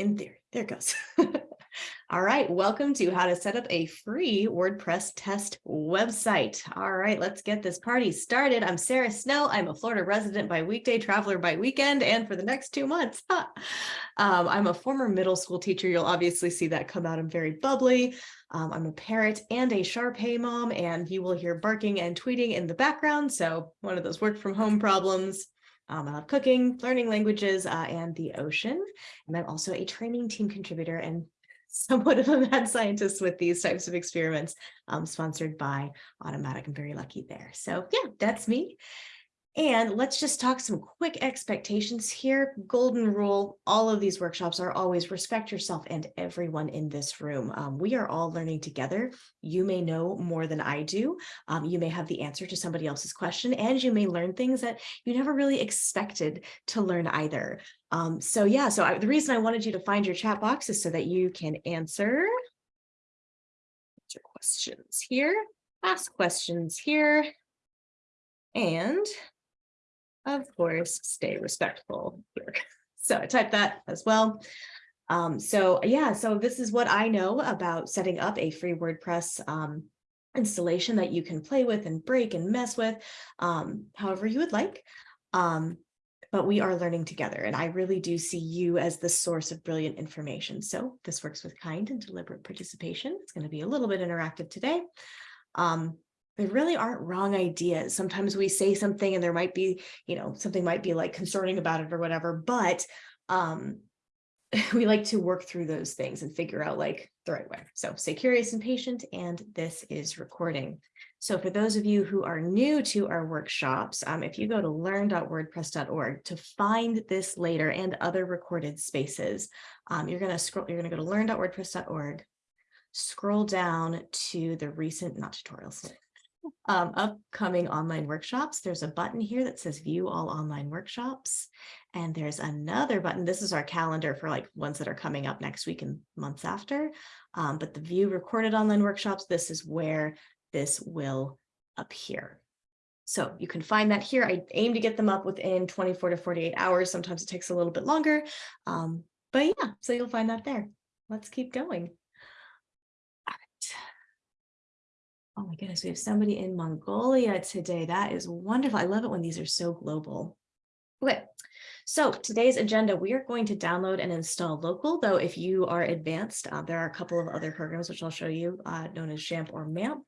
in theory. There it goes. All right, welcome to how to set up a free WordPress test website. All right, let's get this party started. I'm Sarah Snow. I'm a Florida resident by weekday, traveler by weekend, and for the next two months. um, I'm a former middle school teacher. You'll obviously see that come out. I'm very bubbly. Um, I'm a parrot and a Shar-Pei mom, and you will hear barking and tweeting in the background. So one of those work from home problems. Um, I love cooking, learning languages, uh, and the ocean. And I'm also a training team contributor and somewhat of a mad scientist with these types of experiments um, sponsored by Automattic. I'm very lucky there. So yeah, that's me. And let's just talk some quick expectations here. Golden rule, all of these workshops are always respect yourself and everyone in this room. Um, we are all learning together. You may know more than I do. Um, you may have the answer to somebody else's question, and you may learn things that you never really expected to learn either. Um, so yeah, so I, the reason I wanted you to find your chat box is so that you can answer your questions here, ask questions here, and of course, stay respectful here. So I typed that as well. Um, so yeah, so this is what I know about setting up a free WordPress um, installation that you can play with and break and mess with um, however you would like. Um, but we are learning together and I really do see you as the source of brilliant information. So this works with kind and deliberate participation. It's going to be a little bit interactive today. There really aren't wrong ideas. Sometimes we say something and there might be, you know, something might be like concerning about it or whatever, but um, we like to work through those things and figure out like the right way. So stay curious and patient, and this is recording. So for those of you who are new to our workshops, um, if you go to learn.wordpress.org to find this later and other recorded spaces, um, you're going to scroll, you're going to go to learn.wordpress.org, scroll down to the recent, not tutorials, um, upcoming online workshops. There's a button here that says view all online workshops. And there's another button. This is our calendar for like ones that are coming up next week and months after. Um, but the view recorded online workshops, this is where this will appear. So you can find that here. I aim to get them up within 24 to 48 hours. Sometimes it takes a little bit longer. Um, but yeah, so you'll find that there. Let's keep going. Oh my goodness, we have somebody in Mongolia today. That is wonderful. I love it when these are so global. Okay, so today's agenda, we are going to download and install local, though if you are advanced, uh, there are a couple of other programs which I'll show you, uh, known as XAMPP or MAMP.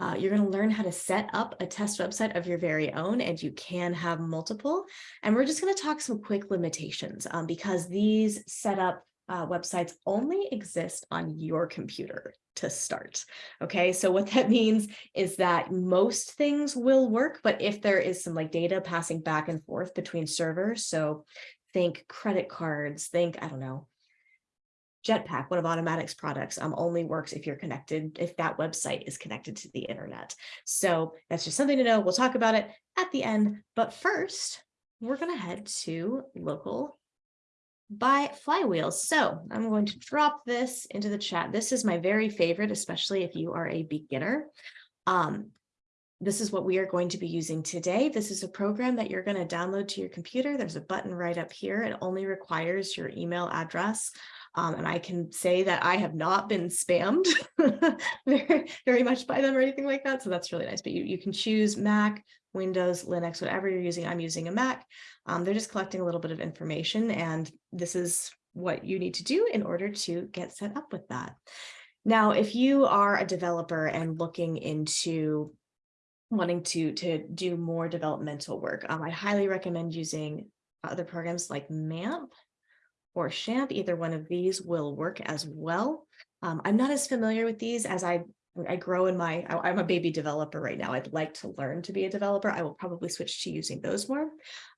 Uh, you're going to learn how to set up a test website of your very own, and you can have multiple. And we're just going to talk some quick limitations um, because these setup uh, websites only exist on your computer to start. Okay, so what that means is that most things will work, but if there is some like data passing back and forth between servers, so think credit cards, think, I don't know, Jetpack, one of Automattic's products, um, only works if you're connected, if that website is connected to the internet. So that's just something to know. We'll talk about it at the end. But first, we're going to head to local by flywheels. So I'm going to drop this into the chat. This is my very favorite, especially if you are a beginner. Um, this is what we are going to be using today. This is a program that you're going to download to your computer. There's a button right up here. It only requires your email address. Um, and I can say that I have not been spammed very, very much by them or anything like that. So that's really nice. But you, you can choose Mac, Windows, Linux, whatever you're using. I'm using a Mac. Um, they're just collecting a little bit of information and this is what you need to do in order to get set up with that. Now, if you are a developer and looking into wanting to, to do more developmental work, um, I highly recommend using other programs like MAMP or XAMPP. Either one of these will work as well. Um, I'm not as familiar with these as I I grow in my, I'm a baby developer right now. I'd like to learn to be a developer. I will probably switch to using those more.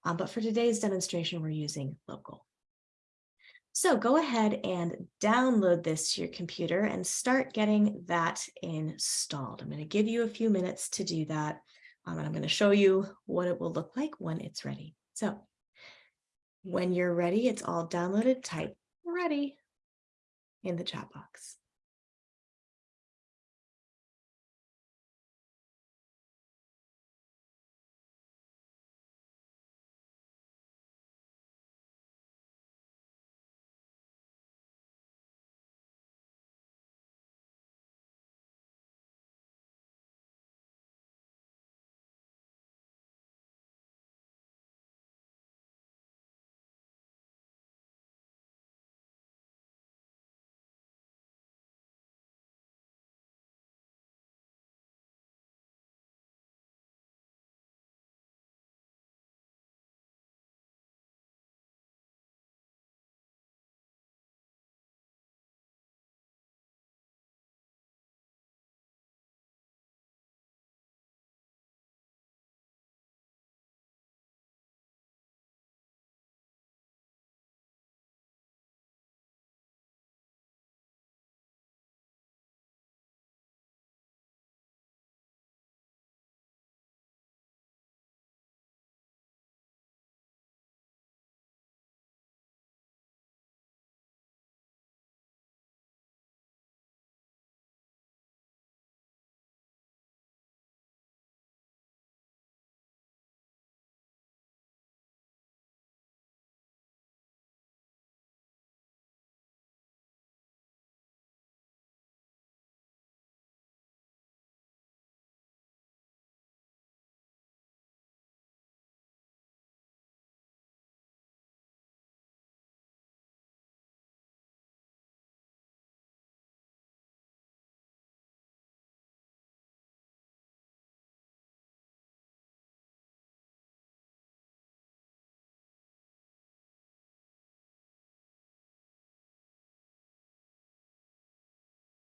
Um, but for today's demonstration, we're using local. So go ahead and download this to your computer and start getting that installed. I'm going to give you a few minutes to do that. Um, and I'm going to show you what it will look like when it's ready. So when you're ready, it's all downloaded, type ready in the chat box.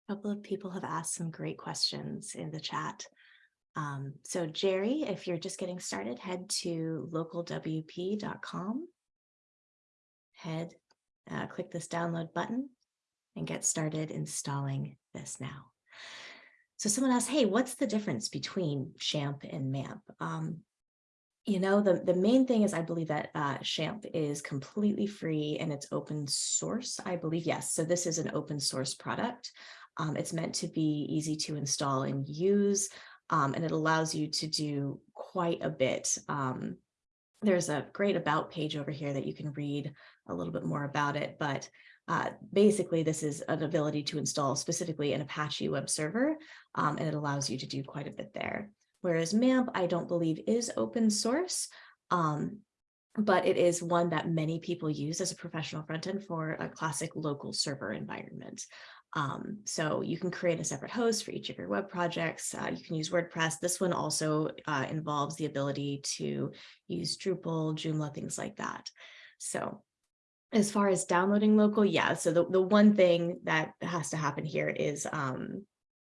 A couple of people have asked some great questions in the chat. Um, so Jerry, if you're just getting started, head to localwp.com. Head, uh, click this download button and get started installing this now. So someone asked, hey, what's the difference between XAMPP and MAMP? Um, you know, the, the main thing is I believe that uh, XAMPP is completely free and it's open source, I believe. Yes, so this is an open source product. Um, it's meant to be easy to install and use, um, and it allows you to do quite a bit. Um, there's a great about page over here that you can read a little bit more about it, but uh, basically this is an ability to install specifically an Apache web server, um, and it allows you to do quite a bit there. Whereas MAMP, I don't believe is open source, um, but it is one that many people use as a professional front end for a classic local server environment. Um, so you can create a separate host for each of your web projects. Uh, you can use WordPress. This one also uh, involves the ability to use Drupal, Joomla, things like that. So as far as downloading local, yeah. So the, the one thing that has to happen here is um,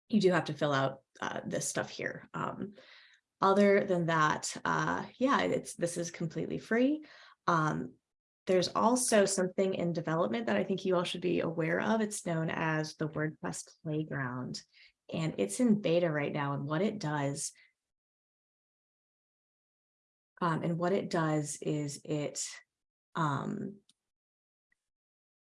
you do have to fill out uh, this stuff here. Um, other than that, uh, yeah, it's this is completely free. Um, there's also something in development that I think you all should be aware of. It's known as the WordPress Playground, and it's in beta right now. And what it does, um, and what it does is it um,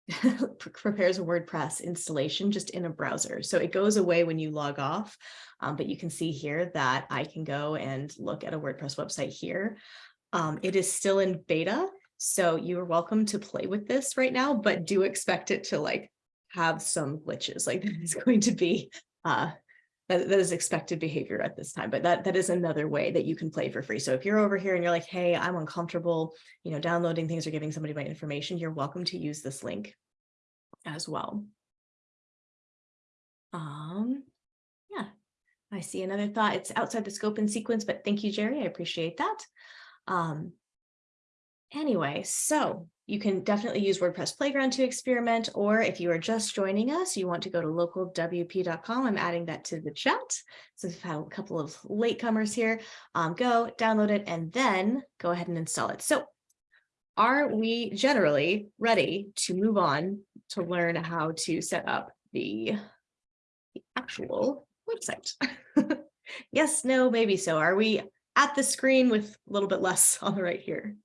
prepares a WordPress installation just in a browser. So it goes away when you log off, um, but you can see here that I can go and look at a WordPress website here. Um, it is still in beta, so you're welcome to play with this right now, but do expect it to like have some glitches. Like it's going to be uh, that, that is expected behavior at this time, but that, that is another way that you can play for free. So if you're over here and you're like, hey, I'm uncomfortable, you know, downloading things or giving somebody my information, you're welcome to use this link as well. Um, yeah, I see another thought. It's outside the scope and sequence, but thank you, Jerry. I appreciate that. Um, Anyway, so you can definitely use WordPress Playground to experiment, or if you are just joining us, you want to go to localwp.com. I'm adding that to the chat. So we've had a couple of latecomers here. Um, go download it and then go ahead and install it. So are we generally ready to move on to learn how to set up the, the actual website? yes, no, maybe so. Are we at the screen with a little bit less on the right here?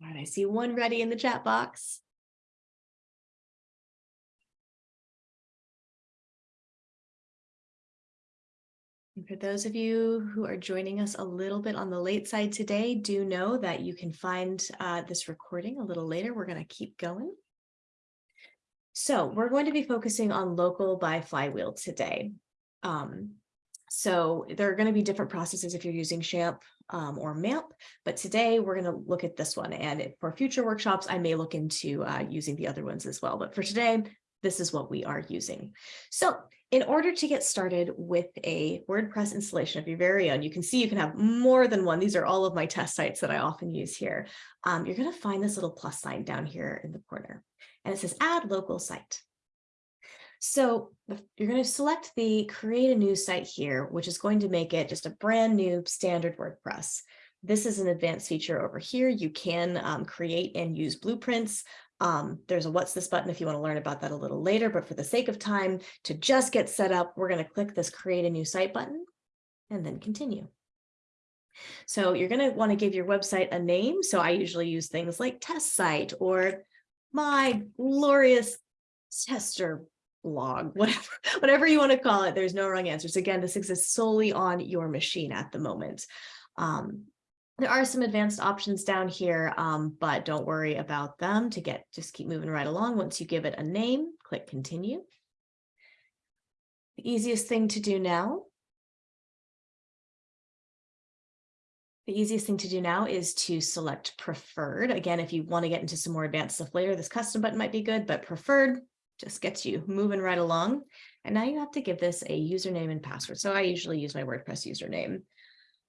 All right, I see one ready in the chat box. And for those of you who are joining us a little bit on the late side today, do know that you can find uh, this recording a little later. We're going to keep going. So we're going to be focusing on local by Flywheel today. Um, so there are going to be different processes if you're using XAMPP um, or MAMP, but today we're going to look at this one. And for future workshops, I may look into uh, using the other ones as well. But for today, this is what we are using. So in order to get started with a WordPress installation of your very own, you can see you can have more than one. These are all of my test sites that I often use here. Um, you're going to find this little plus sign down here in the corner, and it says add local site. So you're going to select the create a new site here, which is going to make it just a brand new standard WordPress. This is an advanced feature over here. You can um, create and use blueprints. Um, there's a what's this button if you want to learn about that a little later, but for the sake of time to just get set up, we're going to click this create a new site button and then continue. So you're going to want to give your website a name. So I usually use things like test site or my glorious tester blog, whatever, whatever you want to call it. There's no wrong answers. Again, this exists solely on your machine at the moment. Um, there are some advanced options down here, um, but don't worry about them to get, just keep moving right along. Once you give it a name, click continue. The easiest thing to do now The easiest thing to do now is to select preferred. Again, if you want to get into some more advanced stuff later, this custom button might be good, but preferred, just gets you moving right along. And now you have to give this a username and password. So I usually use my WordPress username.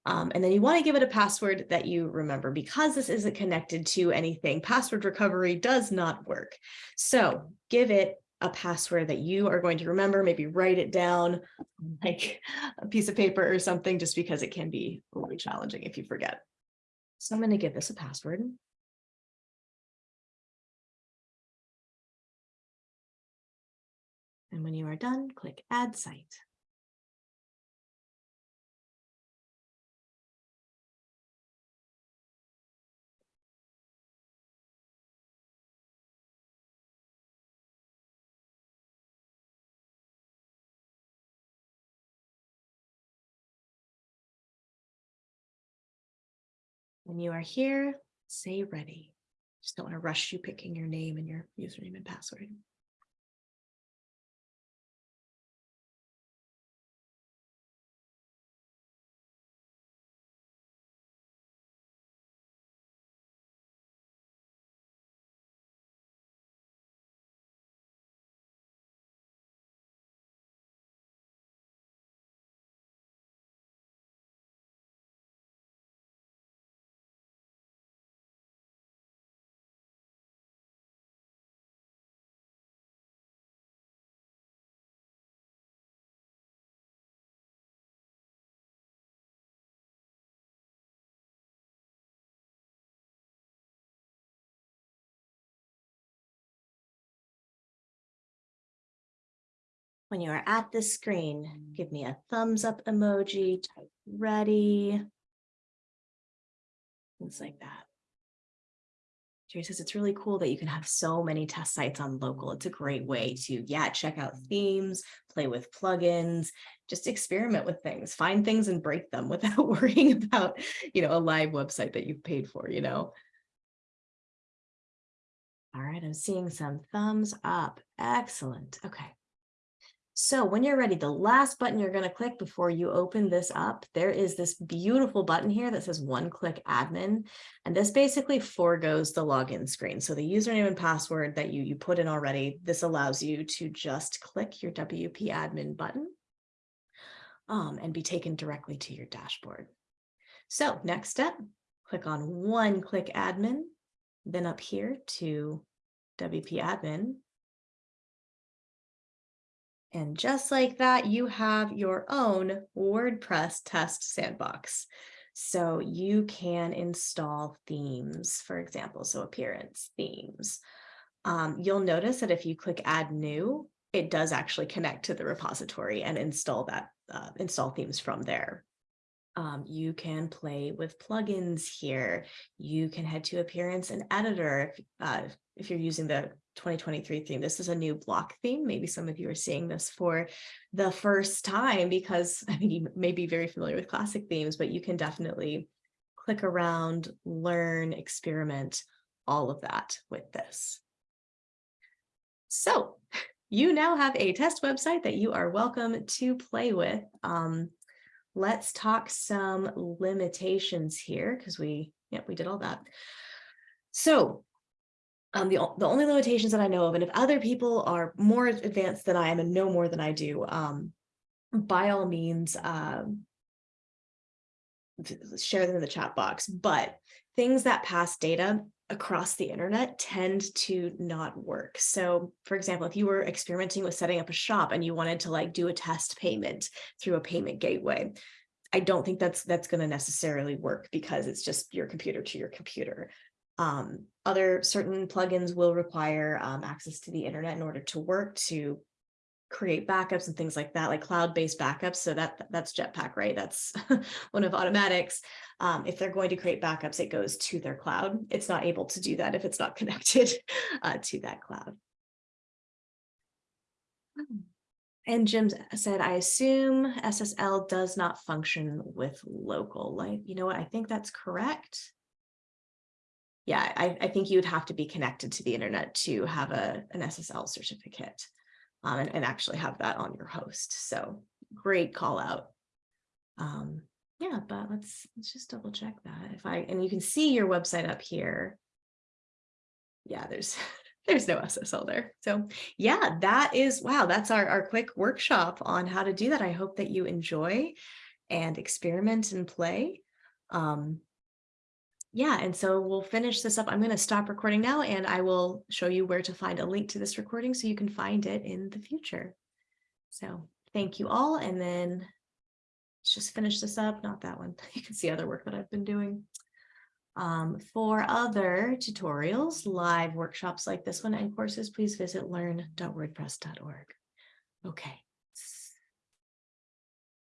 Um, and then you want to give it a password that you remember because this isn't connected to anything. Password recovery does not work. So give it a password that you are going to remember, maybe write it down like a piece of paper or something, just because it can be really challenging if you forget. So I'm going to give this a password. And when you are done, click Add Site. When you are here, say ready. Just don't want to rush you picking your name and your username and password. When you are at the screen, mm. give me a thumbs up emoji, type ready. Things like that. Jerry says it's really cool that you can have so many test sites on local. It's a great way to, yeah, check out mm. themes, play with plugins, just experiment with things, find things and break them without worrying about, you know, a live website that you've paid for, you know. All right, I'm seeing some thumbs up. Excellent. Okay. So when you're ready, the last button you're going to click before you open this up, there is this beautiful button here that says one click admin. And this basically foregoes the login screen. So the username and password that you, you put in already, this allows you to just click your WP admin button um, and be taken directly to your dashboard. So next step, click on one click admin, then up here to WP admin, and just like that, you have your own WordPress test sandbox. So you can install themes, for example, so appearance themes. Um, you'll notice that if you click add new, it does actually connect to the repository and install that uh, install themes from there. Um, you can play with plugins here. You can head to appearance and editor if, uh, if you're using the 2023 theme. This is a new block theme. Maybe some of you are seeing this for the first time because I mean, you may be very familiar with classic themes, but you can definitely click around, learn, experiment, all of that with this. So you now have a test website that you are welcome to play with. Um, let's talk some limitations here because we, yeah, we did all that. So um, the, the only limitations that I know of, and if other people are more advanced than I am and know more than I do, um, by all means, um, share them in the chat box. But things that pass data across the internet tend to not work. So for example, if you were experimenting with setting up a shop and you wanted to like do a test payment through a payment gateway, I don't think that's that's going to necessarily work because it's just your computer to your computer. Um, other certain plugins will require um, access to the internet in order to work to create backups and things like that, like cloud-based backups. So that that's Jetpack, right? That's one of Automattic's. Um, if they're going to create backups, it goes to their cloud. It's not able to do that if it's not connected uh, to that cloud. And Jim said, I assume SSL does not function with local. Like, you know what? I think that's correct yeah, I, I think you would have to be connected to the internet to have a, an SSL certificate um, and, and actually have that on your host. So great call out. Um, yeah, but let's let's just double check that. If I and you can see your website up here. Yeah, there's there's no SSL there. So yeah, that is wow, that's our, our quick workshop on how to do that. I hope that you enjoy. and experiment and play. Um, yeah, and so we'll finish this up. I'm going to stop recording now and I will show you where to find a link to this recording so you can find it in the future. So thank you all. And then let's just finish this up. Not that one. You can see other work that I've been doing. Um, for other tutorials, live workshops like this one and courses, please visit learn.wordpress.org. Okay,